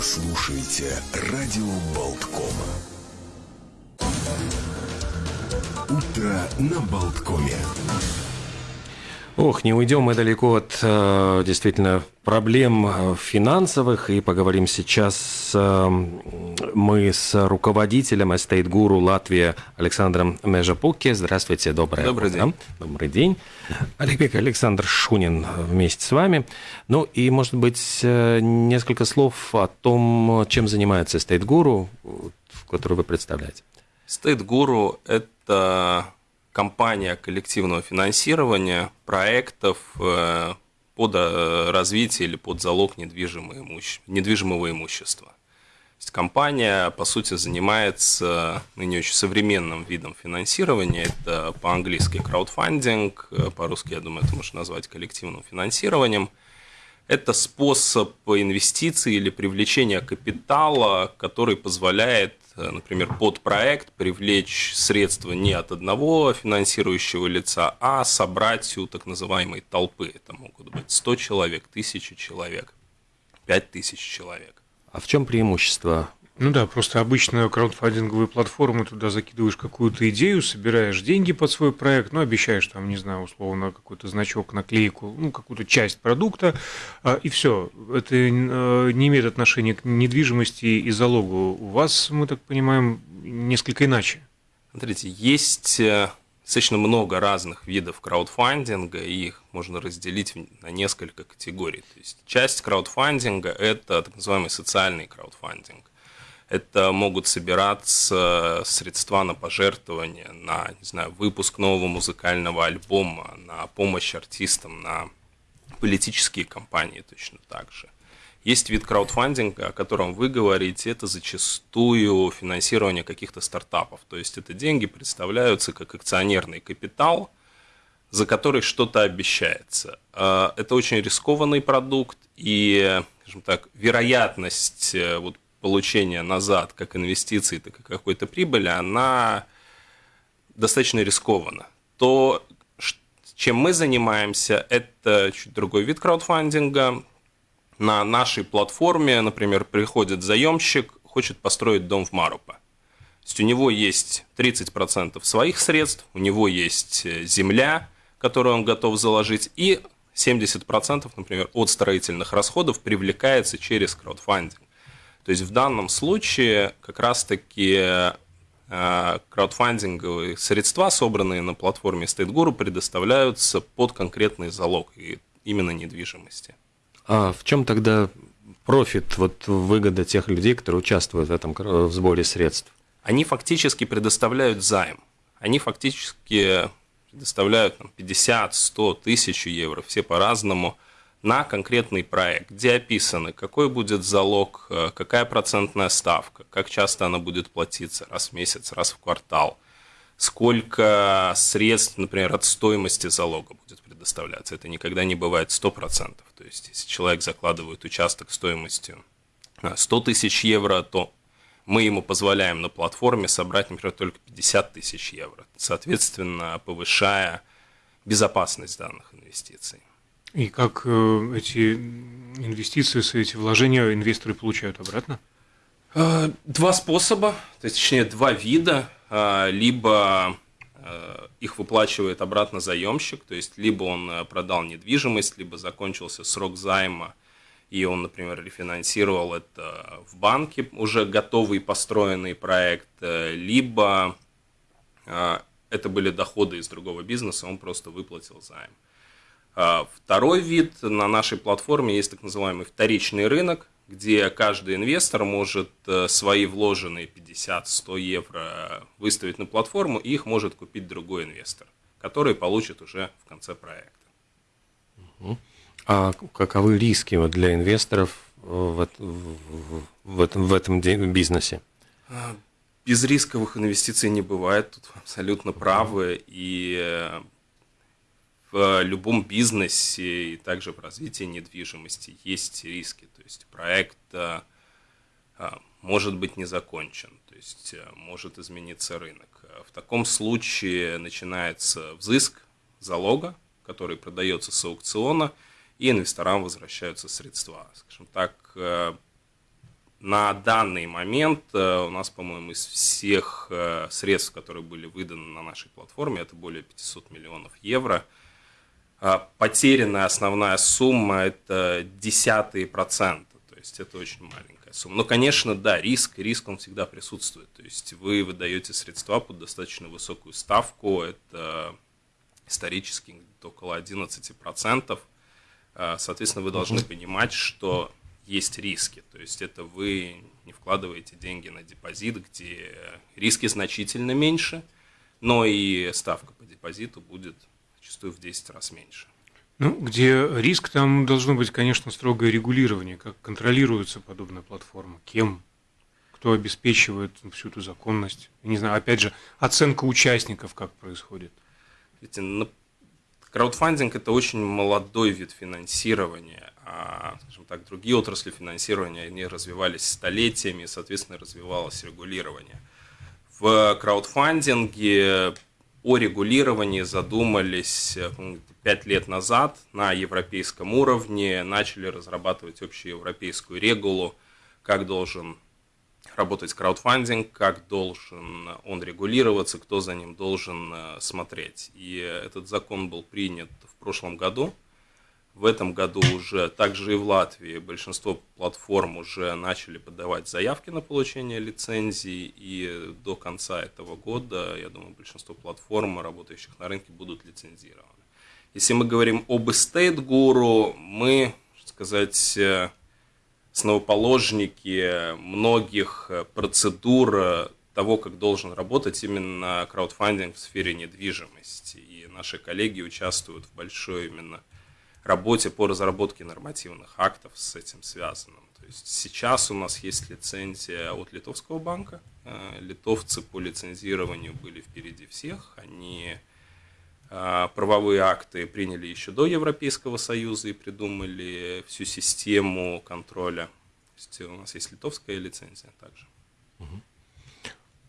Вы слушаете радио Болткома. Утро на Болткоме. Ох, не уйдем мы далеко от э, действительно проблем э, финансовых и поговорим сейчас э, мы с руководителем Guru Латвии Александром Межапуке. Здравствуйте, доброе Добрый утро. день. Добрый день. Олег Александр Шунин вместе с вами. Ну и, может быть, э, несколько слов о том, чем занимается Guru, который вы представляете. Guru – это компания коллективного финансирования проектов э, под э, развитие или под залог недвижимого имущества. Есть компания, по сути, занимается ныне очень современным видом финансирования. Это по-английски краудфандинг, по-русски, я думаю, это можно назвать коллективным финансированием. Это способ инвестиций или привлечения капитала, который позволяет, например, под проект привлечь средства не от одного финансирующего лица, а собрать у так называемой толпы. Это могут быть 100 человек, 1000 человек, 5000 человек. А в чем преимущество? Ну да, просто обычно краудфандинговые платформы, туда закидываешь какую-то идею, собираешь деньги под свой проект, ну, обещаешь там, не знаю, условно, какой-то значок, наклейку, ну, какую-то часть продукта, а, и все. Это э, не имеет отношения к недвижимости и залогу. У вас, мы так понимаем, несколько иначе. Смотрите, есть э, достаточно много разных видов краудфандинга, и их можно разделить на несколько категорий. То есть часть краудфандинга – это так называемый социальный краудфандинг. Это могут собираться средства на пожертвования, на, не знаю, выпуск нового музыкального альбома, на помощь артистам, на политические кампании точно так же. Есть вид краудфандинга, о котором вы говорите, это зачастую финансирование каких-то стартапов. То есть это деньги представляются как акционерный капитал, за который что-то обещается. А, Это очень рискованный продукт, и, скажем так, вероятность э, вот, получения назад как инвестиций, так и какой-то прибыли, она достаточно рискована. То, чем мы занимаемся, это чуть другой вид краудфандинга. На нашей платформе, например, приходит заемщик, хочет построить дом в Марупа. То есть у него есть 30% своих средств, у него есть э, земля, которую он готов заложить, и 70%, например, от строительных расходов привлекается через краудфандинг. То есть в данном случае как раз-таки э, краудфандинговые средства, собранные на платформе StateGuru, предоставляются под конкретный залог, именно недвижимости. А в чем тогда профит, вот выгода тех людей, которые участвуют в этом кр- в сборе средств? они фактически предоставляют займ. Они фактически предоставляют там, 50, 100, тысячу евро, все по-разному, на конкретный проект, где описаны, какой будет залог, э, какая процентная ставка, как часто она будет платиться, раз в месяц, раз в квартал, сколько средств, например, от стоимости залога будет предоставляться. Это никогда не бывает 100%. То есть, если человек закладывает участок стоимостью э, 100 тысяч евро, то мы ему позволяем на платформе собрать, например, только 50 тысяч евро, соответственно, повышая безопасность данных инвестиций. И как э, эти инвестиции, эти вложения инвесторы получают обратно? Э, Два способа, то есть, точнее, два вида. Э, Либо э, их выплачивает обратно заемщик, то есть, либо он э, продал недвижимость, либо закончился срок займа, и он, например, рефинансировал это в банке, уже готовый построенный проект, э, либо э, это были доходы из другого бизнеса, он просто выплатил займ. А, Второй вид на нашей платформе есть так называемый вторичный рынок, где каждый инвестор может э, свои вложенные 50-100 евро выставить на платформу, и их может купить другой инвестор, который получит уже в конце проекта. А каковы риски вот для инвесторов в, эт- в- в этом, в этом бизнесе? Без рисковых инвестиций не бывает, тут абсолютно правы. И э, в любом бизнесе и также в развитии недвижимости есть риски. То есть проект э, э, может быть не закончен, то есть э, может измениться рынок. В таком случае начинается взыск залога, который продается с аукциона, и инвесторам возвращаются средства. Скажем так, э, на данный момент у нас, по-моему, из всех средств, которые были выданы на нашей платформе, это более 500 миллионов евро. А потерянная основная сумма – это десятые процента, то есть это очень маленькая сумма. Но, конечно, да, риск, риск он всегда присутствует. То есть вы выдаете средства под достаточно высокую ставку, это исторически около 11%. А, соответственно, вы должны понимать, что есть риски. То есть это вы не вкладываете деньги на депозит, где риски значительно меньше, но и ставка по депозиту будет зачастую в 10 раз меньше. Ну, где риск, там должно быть, конечно, строгое регулирование, как контролируется подобная платформа, кем, кто обеспечивает всю эту законность. не знаю, опять же, оценка участников как происходит. Видите, краудфандинг – это очень молодой вид финансирования а, скажем так, другие отрасли финансирования, они развивались столетиями, и, соответственно, развивалось регулирование. В краудфандинге о регулировании задумались пять лет назад на европейском уровне, начали разрабатывать общую европейскую регулу, как должен работать краудфандинг, как должен он регулироваться, кто за ним должен э, смотреть. И этот закон был принят в прошлом году – в этом году уже, также и в Латвии, большинство платформ уже начали подавать заявки на получение лицензий, и до конца этого года, я думаю, большинство платформ, работающих на рынке, будут лицензированы. Если мы говорим об Estate Guru, мы, сказать, основоположники многих процедур того, как должен работать именно краудфандинг в сфере недвижимости. И наши коллеги участвуют в большой именно работе по разработке нормативных актов с этим связанным. То есть сейчас у нас есть лицензия от Литовского банка. Э, литовцы по лицензированию были впереди всех. Они э, правовые акты приняли еще до Европейского Союза и придумали всю систему контроля. То есть у нас есть литовская лицензия также. Угу.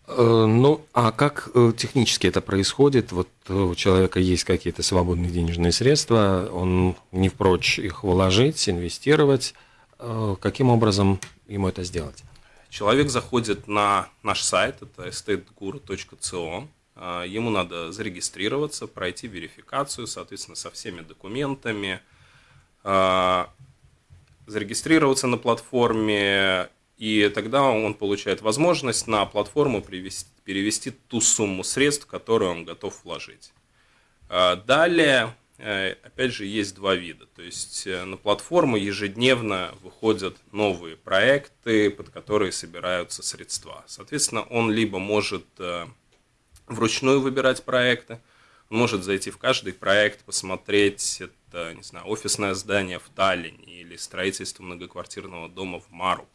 Э, ну, а как э, технически это происходит? Вот э, у человека есть какие-то свободные денежные средства, он не прочь их вложить, инвестировать. Каким образом ему это сделать? Человек заходит на наш сайт, это estateguru.co, ему надо зарегистрироваться, пройти верификацию, соответственно, со всеми документами, зарегистрироваться на платформе и тогда он получает возможность на платформу привести, перевести ту сумму средств, которую он готов вложить. А далее, э, опять же, есть два вида. То есть э, на платформу ежедневно выходят новые проекты, под которые собираются средства. Соответственно, он либо может э, вручную выбирать проекты, он может зайти в каждый проект, посмотреть, это, не знаю, офисное здание в Таллине или строительство многоквартирного дома в Мару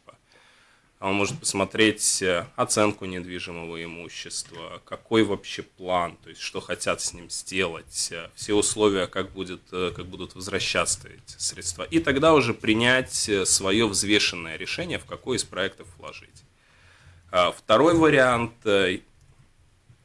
он может посмотреть э, оценку недвижимого имущества, какой вообще план, то есть что хотят с ним сделать, э, все условия, как, будет, э, как будут возвращаться эти средства. И тогда уже принять свое взвешенное решение, в какой из проектов вложить. А второй вариант.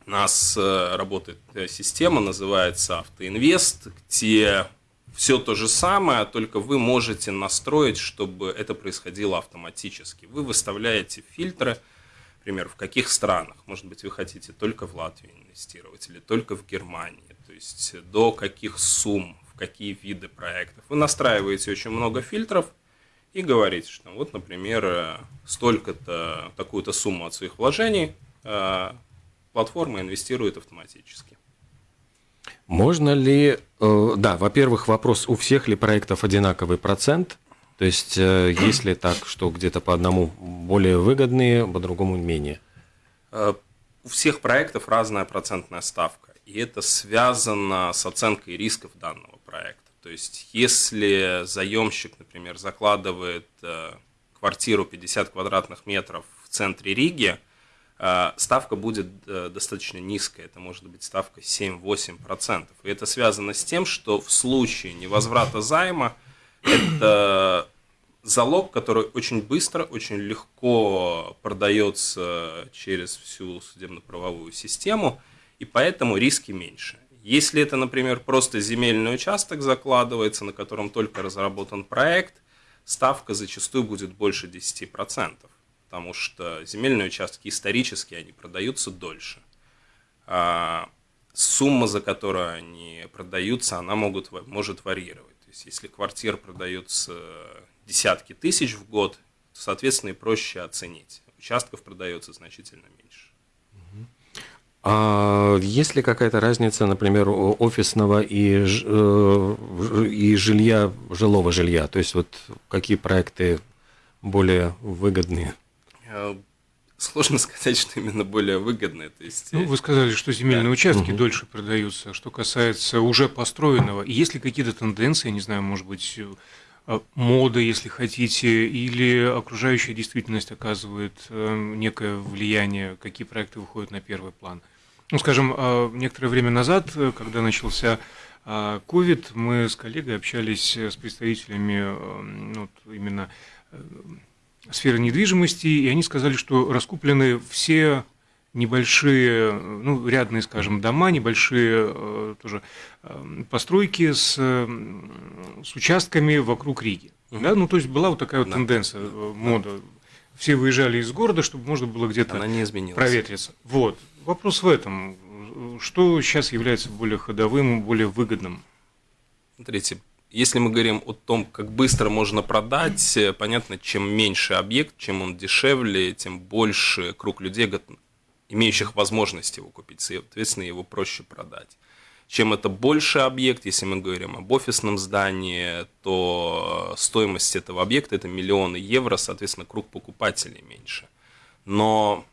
У нас работает система, называется Автоинвест, где все то же самое, только вы можете настроить, чтобы это происходило автоматически. Вы выставляете фильтры, например, в каких странах. Может быть, вы хотите только в Латвии инвестировать или только в Германии. То есть до каких сумм, в какие виды проектов. Вы настраиваете очень много фильтров и говорите, что вот, например, столько-то, такую-то сумму от своих вложений э, платформа инвестирует автоматически. Можно ли, э, да, во-первых, вопрос, у всех ли проектов одинаковый процент? То есть, э, есть ли так, что где-то по одному более выгодные, по другому менее? Э, у всех проектов разная процентная ставка, и это связано с оценкой рисков данного проекта. То есть, если заемщик, например, закладывает квартиру 50 квадратных метров в центре Риги – ставка будет э, достаточно низкая, это может быть ставка 7-8%. И это связано с тем, что в случае невозврата займа это залог, который очень быстро, очень легко продается через всю судебно-правовую систему, и поэтому риски меньше. Если это, например, просто земельный участок закладывается, на котором только разработан проект, ставка зачастую будет больше 10%. Потому что земельные участки исторически они продаются дольше. А сумма, за которую они продаются, она могут, может варьировать. То есть, если квартира продается десятки тысяч в год, то, соответственно, и проще оценить. Участков продается значительно меньше. А есть ли какая-то разница, например, офисного и, э, и жилья, жилого жилья? То есть вот какие проекты более выгодные? Э, сложно сказать, что именно более выгодные. То есть... Ну, вы сказали, что земельные да. участки угу. дольше продаются. Что касается уже построенного, есть ли какие-то тенденции, я не знаю, может быть, э, мода, если хотите, или окружающая действительность оказывает некое влияние, какие проекты выходят на первый план? Ну, скажем, а, некоторое время назад, э, когда начался COVID, а, мы с коллегой общались с представителями э, ну, именно э, сферы недвижимости, и они сказали, что раскуплены все небольшие, ну, рядные, скажем, дома, небольшие тоже постройки с, с участками вокруг Риги. Угу. Да? Ну, то есть была вот такая вот да. тенденция, мода. Все выезжали из города, чтобы можно было где-то проветриться. Вот. Вопрос в этом. Что сейчас является более ходовым, более выгодным? Смотрите, если мы говорим о том, как быстро можно продать, э, понятно, чем меньше объект, чем он дешевле, тем больше круг людей, имеющих возможность его купить, соответственно, его проще продать. Чем это больше объект, если мы говорим об офисном здании, то стоимость этого объекта это миллионы евро, соответственно, круг покупателей меньше. Но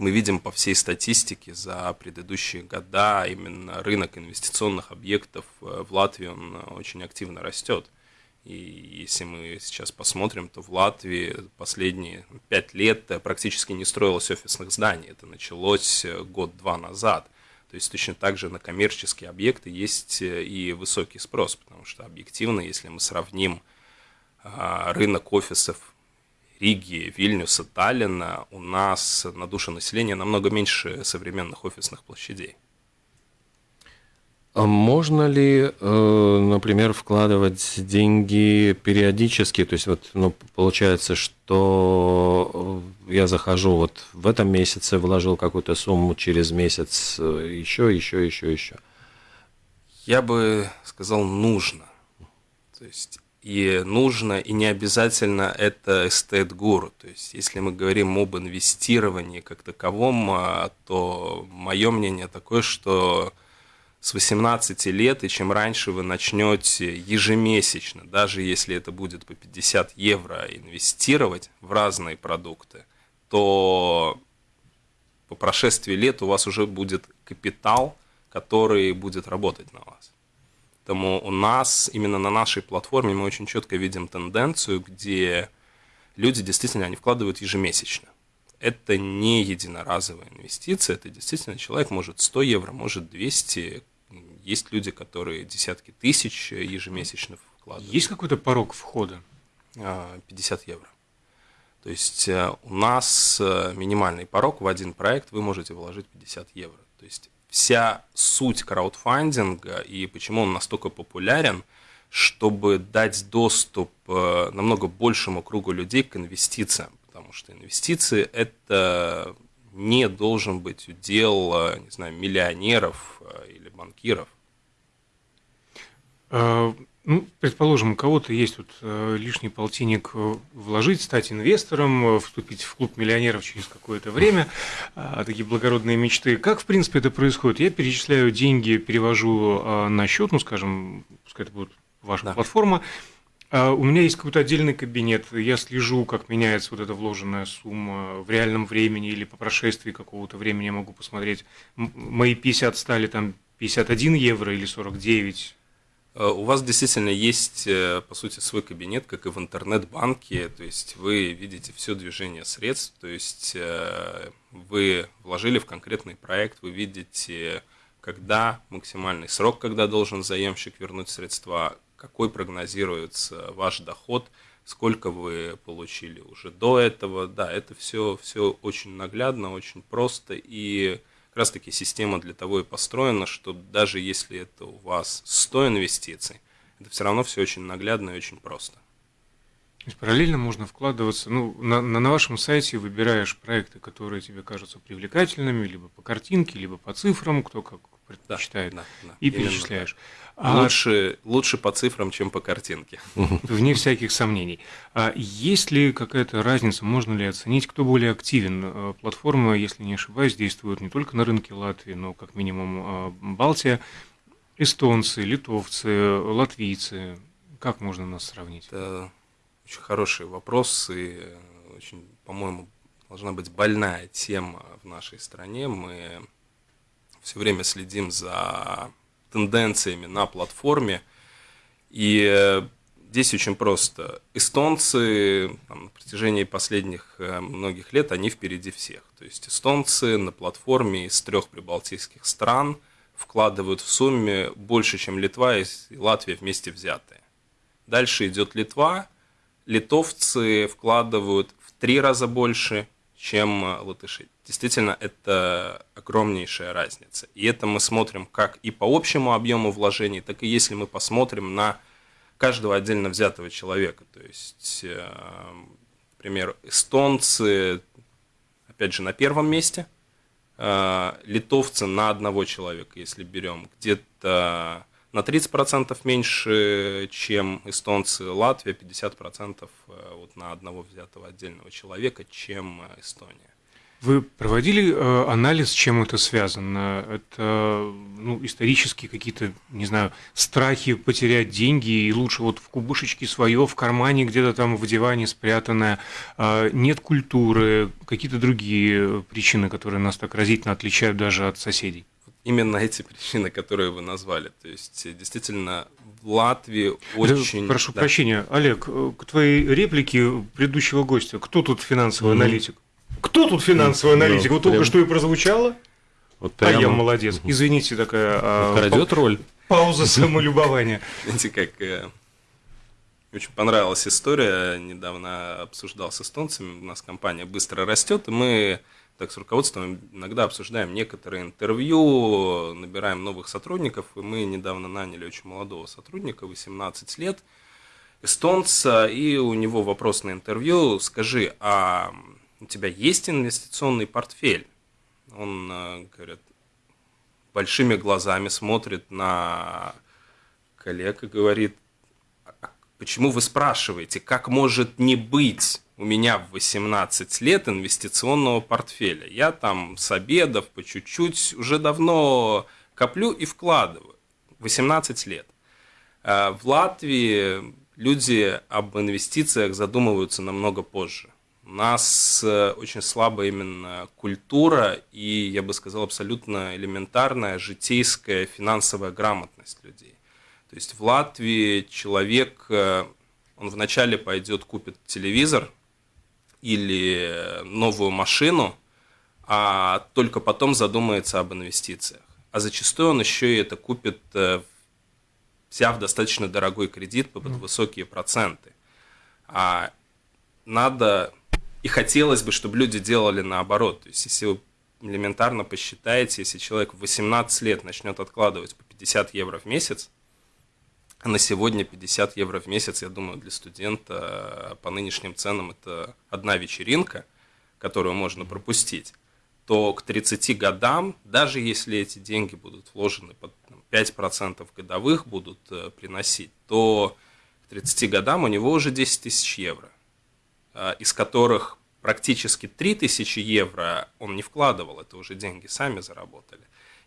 мы видим по всей статистике за предыдущие года, именно рынок инвестиционных объектов э, в Латвии он э, очень активно растет. И если мы сейчас посмотрим, то в Латвии последние пять лет э, практически не строилось офисных зданий. Это началось год-два назад. То есть точно так же на коммерческие объекты есть и высокий спрос, потому что объективно, если мы сравним а, рынок офисов Риги, Вильнюса, Таллина у нас на душу населения намного меньше современных офисных площадей. А можно ли, э, например, вкладывать деньги периодически? То есть вот, ну, получается, что я захожу вот в этом месяце, вложил какую-то сумму, через месяц еще, еще, еще, еще. Я бы сказал, нужно. То есть и нужно, и не обязательно это эстет-гуру. То есть, если мы говорим об инвестировании как таковом, а, то мое мнение такое, что с 18 лет, и чем раньше вы начнете ежемесячно, даже если это будет по 50 евро, инвестировать в разные продукты, то по прошествии лет у вас уже будет капитал, который будет работать на вас. Поэтому у нас, именно на нашей платформе, мы очень четко видим тенденцию, где люди действительно они вкладывают ежемесячно. Это не единоразовая инвестиция, это действительно человек может 100 евро, может 200. Есть люди, которые десятки тысяч ежемесячно вкладывают. Есть какой-то порог входа? 50 а, евро. То есть э, у нас э, минимальный порог в один проект вы можете вложить 50 евро. То есть вся суть краудфандинга и почему он настолько популярен, чтобы дать доступ э, намного большему кругу людей к инвестициям. Потому что инвестиции – это не должен быть удел, э, не знаю, миллионеров э, или банкиров. Ну, предположим, у кого-то есть вот э, лишний полтинник э, вложить, стать инвестором, э, вступить в клуб миллионеров через какое-то время, э, такие благородные мечты. Как, в принципе, это происходит? Я перечисляю деньги, перевожу э, на счет, ну, скажем, пускай это будет ваша да. платформа, а у меня есть какой-то отдельный кабинет, я слежу, как меняется вот эта вложенная сумма в реальном времени или по прошествии какого-то времени я могу посмотреть, мои 50 стали там 51 евро или 49, Э, у вас действительно есть, э, по сути, свой кабинет, как и в интернет-банке, то есть вы видите все движение средств, то есть э, вы вложили в конкретный проект, вы видите, когда максимальный срок, когда должен заемщик вернуть средства, какой прогнозируется ваш доход, сколько вы получили уже до этого. Да, это все, все очень наглядно, очень просто. И как раз таки система для того и построена, что даже если это у вас 100 инвестиций, это все равно все очень наглядно и очень просто. То есть параллельно можно вкладываться, ну, на, на, на вашем сайте выбираешь проекты, которые тебе кажутся привлекательными, либо по картинке, либо по цифрам, кто как предпочитает, да, да, да, и перечисляешь. А, лучше, лучше по цифрам, чем по картинке. Вне всяких сомнений. А есть ли какая-то разница, можно ли оценить, кто более активен? Э, платформа, если не ошибаюсь, действует не только на рынке Латвии, но как минимум э, Балтия. Эстонцы, литовцы, латвийцы. Как можно нас сравнить? Это очень хороший вопрос и э, очень, по-моему, должна быть больная тема в нашей стране. Мы все время следим за тенденциями на платформе. И э, здесь очень просто. Эстонцы там, на протяжении последних э, многих лет, они впереди всех. То есть эстонцы на платформе из трех прибалтийских стран вкладывают в сумме больше, чем Литва и Латвия вместе взятые. Дальше идет Литва. Литовцы вкладывают в три раза больше, чем э, латыши. Действительно, это огромнейшая разница. И это мы смотрим как и по общему объему вложений, так и если мы посмотрим на каждого отдельно взятого человека. То есть, э, например, эстонцы, опять же, на первом месте, э, литовцы на одного человека, если берем, где-то на 30% меньше, чем эстонцы, Латвия 50% э, вот на одного взятого отдельного человека, чем Эстония. Вы проводили э, анализ, с чем это связано? Это ну, исторические какие-то, не знаю, страхи потерять деньги, и лучше вот в кубышечке свое, в кармане где-то там в диване спрятанное, э, нет культуры, какие-то другие причины, которые нас так разительно отличают даже от соседей? именно эти причины, которые вы назвали. То есть, действительно, в Латвии очень... Прошу да. прощения, Олег, э, к твоей реплике предыдущего гостя. Кто тут финансовый mm-hmm. аналитик? Кто тут финансовый mm-hmm. аналитик? Вот прям... только что и прозвучало. Вот прямо... А я молодец. Извините, такая... А, Крадет роль. Пауза самолюбования. Знаете, как... Э, очень понравилась история. Недавно обсуждал с эстонцами. У нас компания быстро растет, и мы так с руководством иногда обсуждаем некоторые интервью, набираем новых сотрудников, и мы недавно наняли очень молодого сотрудника, 18 лет, эстонца, и у него вопрос на интервью, скажи, а у тебя есть инвестиционный портфель? Он, э, говорит, большими глазами смотрит на коллег и говорит, «А почему вы спрашиваете, как может не быть у меня в 18 лет инвестиционного портфеля. Я там с обедов по чуть-чуть уже давно коплю и вкладываю. 18 лет. А в Латвии люди об инвестициях задумываются намного позже. У нас э, очень слабая именно культура и, я бы сказал, абсолютно элементарная житейская финансовая грамотность людей. То есть в Латвии человек, э, он вначале пойдет купит телевизор, или новую машину, а только потом задумается об инвестициях. А зачастую он еще и это купит, э, взяв достаточно дорогой кредит под высокие проценты. А надо и хотелось бы, чтобы люди делали наоборот. То есть, если вы элементарно посчитаете, если человек в 18 лет начнет откладывать по 50 евро в месяц, на сегодня 50 евро в месяц, я думаю, для студента по нынешним ценам это одна вечеринка, которую можно пропустить, то к 30 годам, даже если эти деньги будут вложены под 5% годовых будут э, приносить, то к 30 годам у него уже 10 тысяч евро, э, из которых практически 3 тысячи евро он не вкладывал, это уже деньги сами заработали.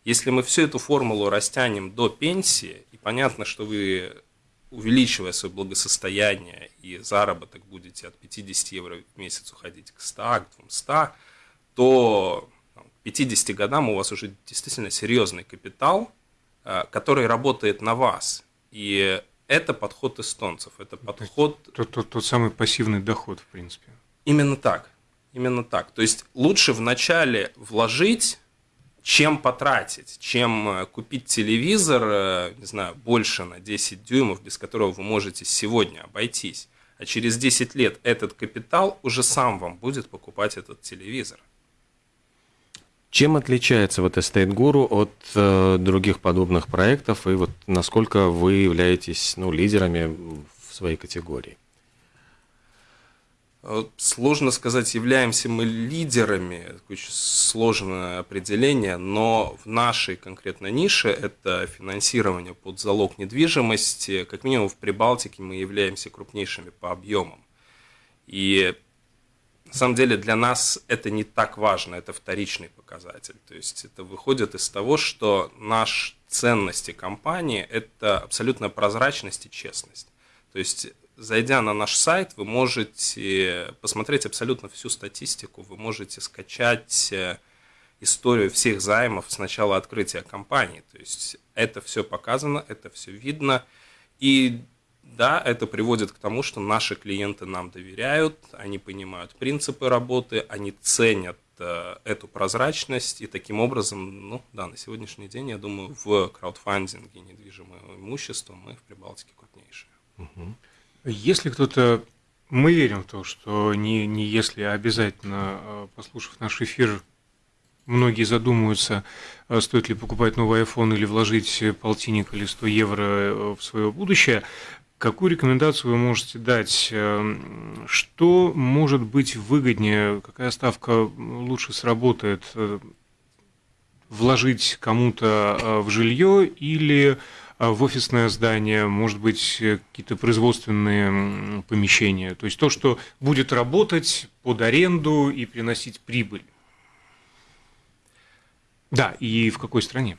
Если мы всю эту формулу растянем до пенсии, и понятно, что вы, увеличивая свое благосостояние и заработок, будете от 50 евро в месяц уходить к 100, к 200, то к 50 годам у вас уже действительно серьезный капитал, э, который работает на вас. И это подход эстонцев, это подход... Тот, тот, тот самый пассивный доход, в принципе. Именно так. Именно так. То есть лучше вначале вложить чем потратить, чем э, купить телевизор, э, не знаю, больше на 10 дюймов, без которого вы можете сегодня обойтись. А через 10 лет этот капитал уже сам вам будет покупать этот телевизор. Чем отличается вот Estate Guru от э, других подобных проектов, и вот насколько вы являетесь ну, лидерами в своей категории? Э, сложно сказать, являемся мы лидерами, очень сложное определение, но в нашей конкретной нише это финансирование под залог недвижимости, как минимум в Прибалтике мы являемся крупнейшими по объемам. И на самом деле для нас это не так важно, это вторичный показатель. То есть это выходит из того, что наш ценности компании – это абсолютная прозрачность и честность. То есть зайдя на наш сайт, вы можете посмотреть абсолютно всю статистику, вы можете скачать э, историю всех займов с начала открытия компании. То есть это все показано, это все видно. И да, это приводит к тому, что наши клиенты нам доверяют, они понимают принципы работы, они ценят э, эту прозрачность, и таким образом, ну да, на сегодняшний день, я думаю, в краудфандинге недвижимого имущества мы в Прибалтике крупнейшие. Если кто-то, мы верим в то, что не, не если, а обязательно, э, послушав наш эфир, многие задумаются, э, стоит ли покупать новый iPhone или вложить полтинник или 100 евро в свое будущее, какую рекомендацию вы можете дать? Что может быть выгоднее? Какая ставка лучше сработает? Вложить кому-то в жилье или а, в офисное здание, может быть, э, какие-то производственные помещения. То есть то, что будет работать под аренду и приносить прибыль. Да, и в какой стране?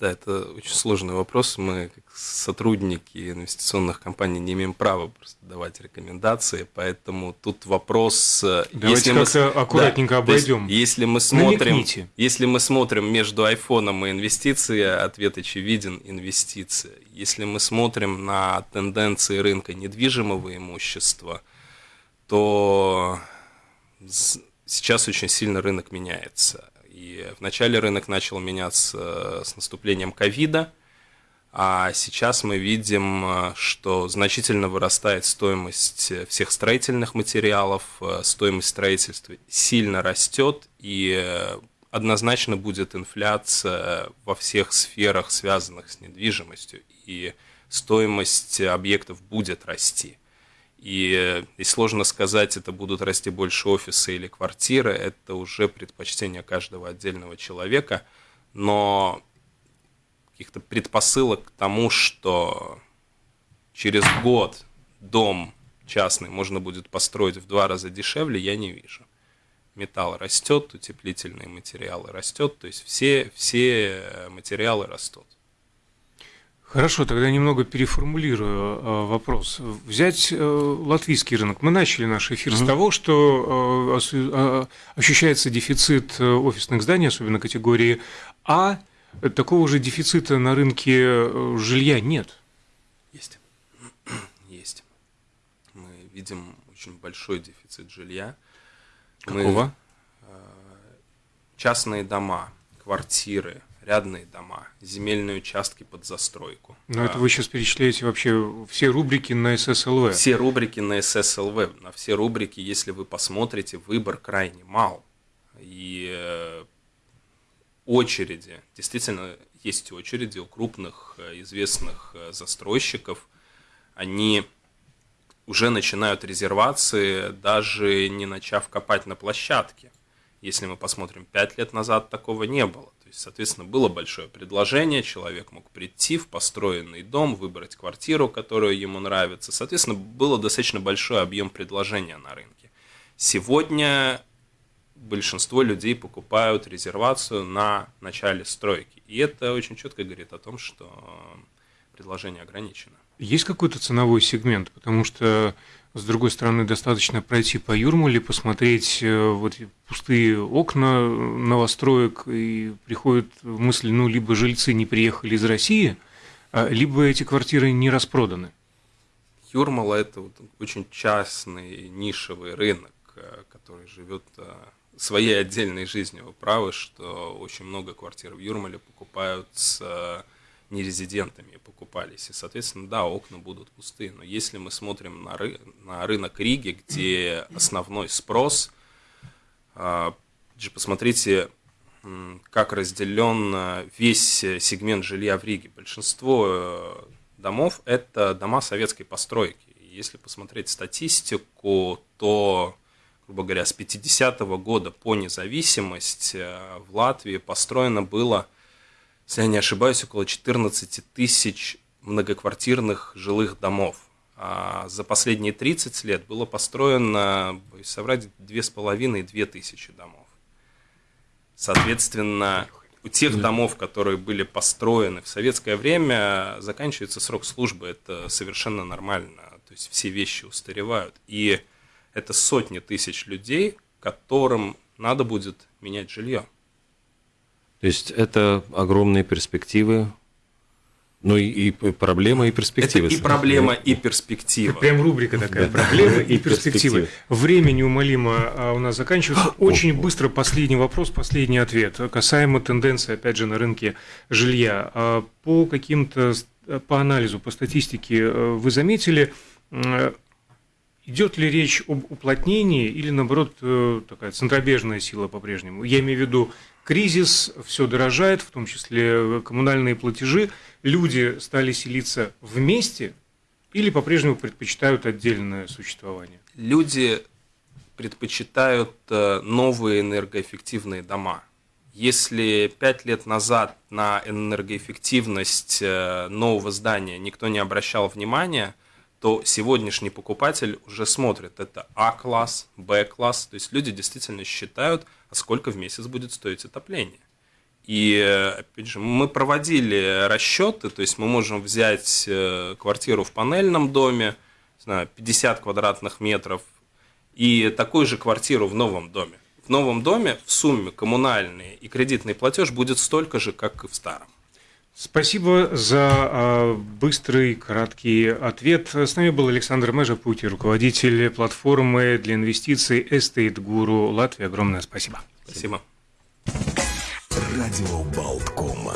Да, это очень сложный вопрос. Мы, как сотрудники инвестиционных компаний, не имеем права просто давать рекомендации, поэтому тут вопрос... Э, Давайте если как-то мы... аккуратненько да, обойдем. Есть, если мы смотрим, если мы смотрим между айфоном и инвестицией, ответ очевиден – инвестиция. Если мы смотрим на тенденции рынка недвижимого имущества, то сейчас очень сильно рынок меняется и вначале рынок начал меняться э, с наступлением ковида, а сейчас мы видим, э, что значительно вырастает стоимость всех строительных материалов, э, стоимость строительства сильно растет, и однозначно будет инфляция во всех сферах, связанных с недвижимостью, и стоимость объектов будет расти. И, и сложно сказать, это будут расти больше офисы или квартиры, это уже предпочтение каждого отдельного человека, но каких-то предпосылок к тому, что через год дом частный можно будет построить в два раза дешевле, я не вижу. Металл растет, утеплительные материалы растет, то есть все, все материалы растут. Хорошо, тогда немного переформулирую э, вопрос. Взять э, латвийский рынок. Мы начали наш эфир mm-hmm. с того, что э, ощущается дефицит офисных зданий, особенно категории А. Такого же дефицита на рынке жилья нет. Есть. Есть. Мы видим очень большой дефицит жилья. Какого? Мы, частные дома, квартиры, рядные дома, земельные участки под застройку. Но а, это вы сейчас перечисляете вообще все рубрики на ССЛВ. Все рубрики на ССЛВ. На все рубрики, если вы посмотрите, выбор крайне мал. И э, очереди, действительно, есть очереди у крупных э, известных э, застройщиков. Они уже начинают резервации, даже не начав копать на площадке. Если мы посмотрим, пять лет назад такого не было есть, соответственно, было большое предложение, человек мог прийти в построенный дом, выбрать квартиру, которая ему нравится. Соответственно, было достаточно большой объем предложения на рынке. Сегодня большинство людей покупают резервацию на начале стройки. И это очень четко говорит о том, что предложение ограничено. Есть какой-то ценовой сегмент? Потому что с другой стороны, достаточно пройти по Юрмале, посмотреть э, вот пустые окна новостроек, и приходит мысль, ну, либо жильцы не приехали из России, а, либо эти квартиры не распроданы. Юрмала – это вот очень частный нишевый рынок, э, который живет э, своей отдельной жизнью. Вы правы, что очень много квартир в Юрмале покупают с нерезидентами покупались. И, соответственно, да, окна будут пустые. Но если мы смотрим на, ры на рынок Риги, где основной спрос, э, посмотрите, как разделен весь сегмент жилья в Риге. Большинство э, домов – это дома советской постройки. Если посмотреть статистику, то, грубо говоря, с 50-го года по независимость э, в Латвии построено было, если я не ошибаюсь, около 14 тысяч многоквартирных жилых домов. А за последние 30 лет было построено, боюсь соврать, 2,5-2 тысячи домов. Соответственно, у тех домов, которые были построены в советское время, заканчивается срок службы. Это совершенно нормально. То есть все вещи устаревают. И это сотни тысяч людей, которым надо будет менять жилье. То есть это огромные перспективы ну и, и проблема, и перспективы. Это и проблема, и перспектива. Прям рубрика такая, проблема и перспективы. Время неумолимо а, у нас заканчивается. Очень быстро последний вопрос, последний ответ. Касаемо тенденции, опять же, на рынке жилья. А, по каким-то, по анализу, по статистике э, вы заметили, идет ли речь об уплотнении или, наоборот, э, такая центробежная сила по-прежнему? Я имею в виду кризис, все дорожает, в том числе коммунальные платежи – люди стали селиться вместе или по-прежнему предпочитают отдельное существование? Люди предпочитают э, новые энергоэффективные дома. Если пять лет назад на энергоэффективность э, нового здания никто не обращал внимания, то сегодняшний покупатель уже смотрит, это А-класс, Б-класс, то есть люди действительно считают, а сколько в месяц будет стоить отопление. И, опять же, мы проводили расчеты, то есть мы можем взять э, квартиру в панельном доме, не знаю, 50 квадратных метров, и такую же квартиру в новом доме. В новом доме в сумме коммунальный и кредитный платеж будет столько же, как и в старом. Спасибо за а, быстрый, краткий ответ. С нами был Александр Межапути, руководитель платформы для инвестиций Estate Guru Латвии. Огромное спасибо. Спасибо. Радио Болткома.